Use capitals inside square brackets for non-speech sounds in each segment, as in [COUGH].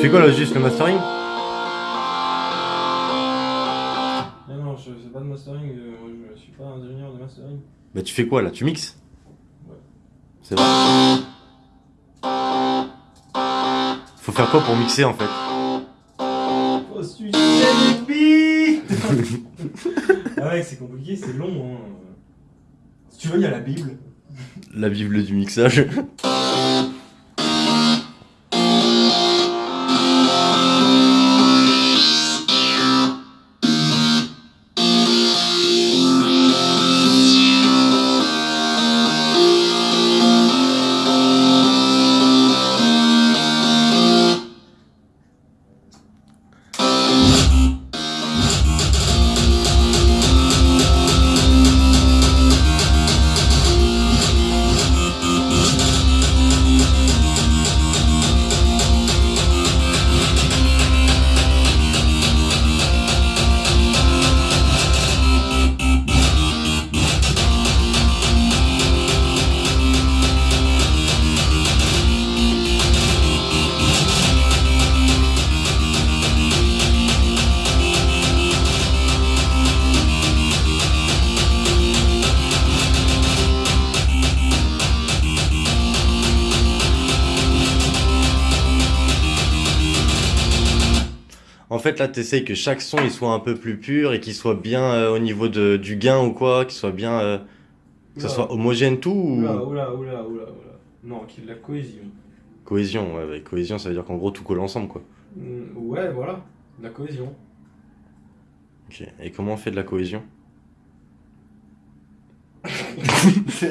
fais quoi là Juste le mastering Non, non, je fais pas de mastering, euh, moi, je suis pas ingénieur de mastering. Bah tu fais quoi là? Tu mixes? Ouais. C'est vrai. Faut faire quoi pour mixer en fait? Oh, suicider du beat Ah ouais, c'est compliqué, c'est long. Hein. Si tu veux, il y a la Bible. La bible du mixage. [LAUGHS] fait, là, t'essayes que chaque son il soit un peu plus pur et qu'il soit bien euh, au niveau de, du gain ou quoi, qu'il soit bien. euh, que ça soit homogène tout ou. Oula, oula, oula, oula, oula. Non, qu'il y ait de la cohésion. Cohésion, ouais, cohésion, ça veut dire qu'en gros tout colle ensemble quoi. Mm, Ouais, voilà, de la cohésion. Ok. Et comment on fait de la cohésion? [LAUGHS] Tu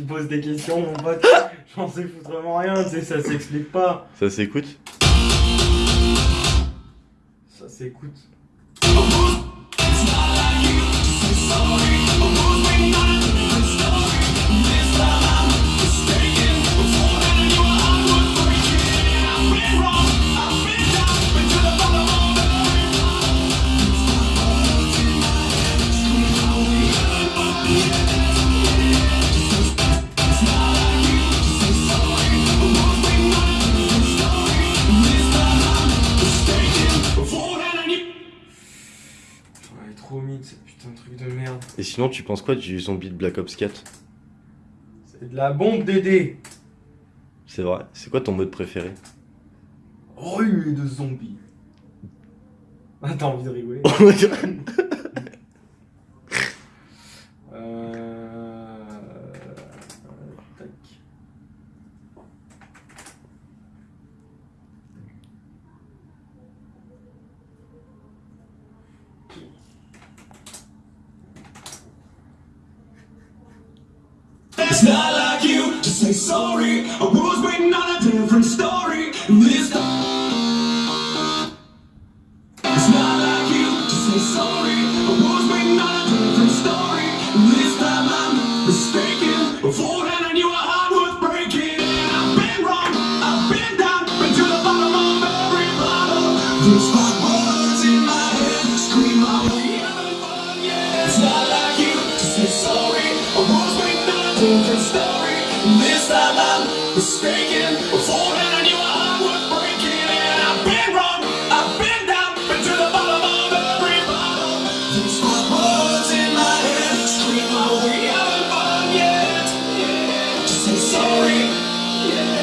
me poses des questions, mon pote. J'en sais foutrement rien, tu sais, ça s'explique pas. Ça s'écoute? Ça s'écoute. Et sinon, tu penses quoi du zombie de Black Ops 4 C'est de la bombe DD. C'est vrai. C'est quoi ton mode préféré? Rue de zombies. Ah, t'as envie de rigoler [LAUGHS] It's not like you to say sorry. I was waiting on a different story. This time. It's not like you to say sorry. I was waiting on a different story. This time I'm mistaken. Before then I knew a heart was breaking. And I've been wrong. I've been down. Been to the bottom of every bottle. There's different story. This time I'm mistaken. Before then I knew heart was breaking. And I've been wrong. I've been down. Been to the bottom of every bottle. There's five words in my head. Scream out, we haven't fun yet. Just say sorry. Yeah.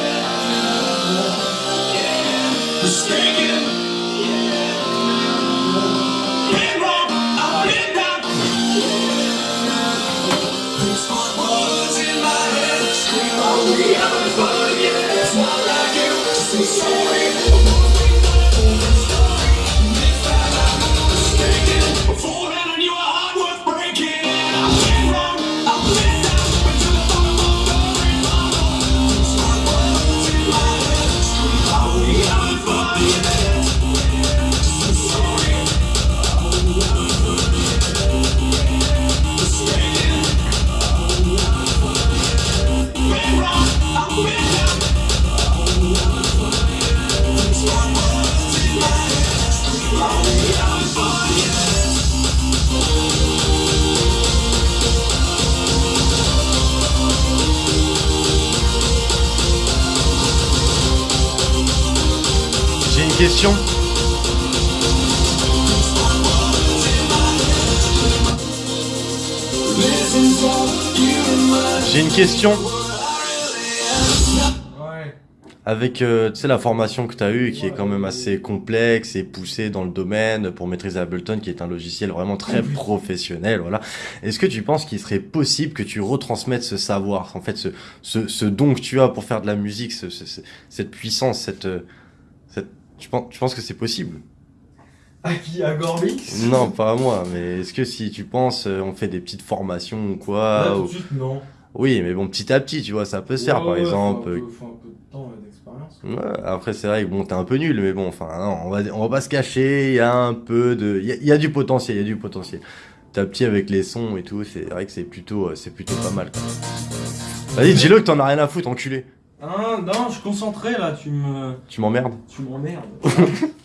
Yeah. Mistaken. Thank you. Question. J'ai une question. Ouais. Avec euh, tu sais, la formation que tu as eue, qui est quand même assez complexe et poussée dans le domaine pour maîtriser Ableton, qui est un logiciel vraiment très professionnel, voilà. Est-ce que tu penses qu'il serait possible que tu retransmettes ce savoir, en fait, ce, ce, ce don que tu as pour faire de la musique, ce, ce- ce- cette puissance, cette, euh, cette, tu penses, tu penses que c'est possible? À qui? À Gorbix Non, pas à moi, mais est-ce que si tu penses, euh, on fait des petites formations ou quoi Là, tout ou- de suite, non. Oui, mais bon, petit à petit, tu vois, ça peut se faire, Ouais, par ouais, exemple. Faut un euh, peu, faut un peu de temps et d'expérience. Ouais, après, c'est vrai que bon, t'es un peu nul, mais bon, enfin, non, on va, on va pas se cacher, il y a un peu de. Il y a, y a du potentiel, il y a du potentiel. Petit à petit avec les sons et tout, c'est vrai que c'est plutôt, euh, c'est plutôt pas mal. Vas-y, dis-le que t'en as rien à foutre, enculé. Ah, non, je suis concentré là, tu me. Tu m'emmerdes. Tu m'emmerdes. [LAUGHS]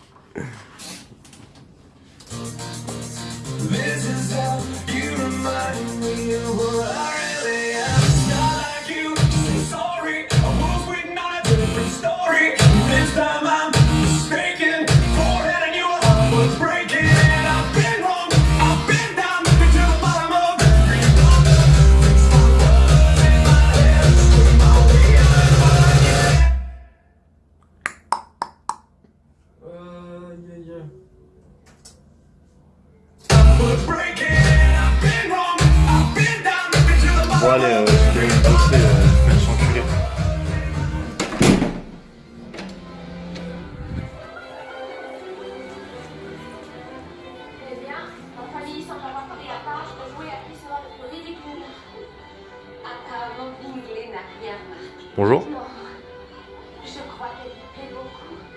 elle-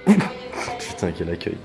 [LAUGHS] Putain, quel accueil.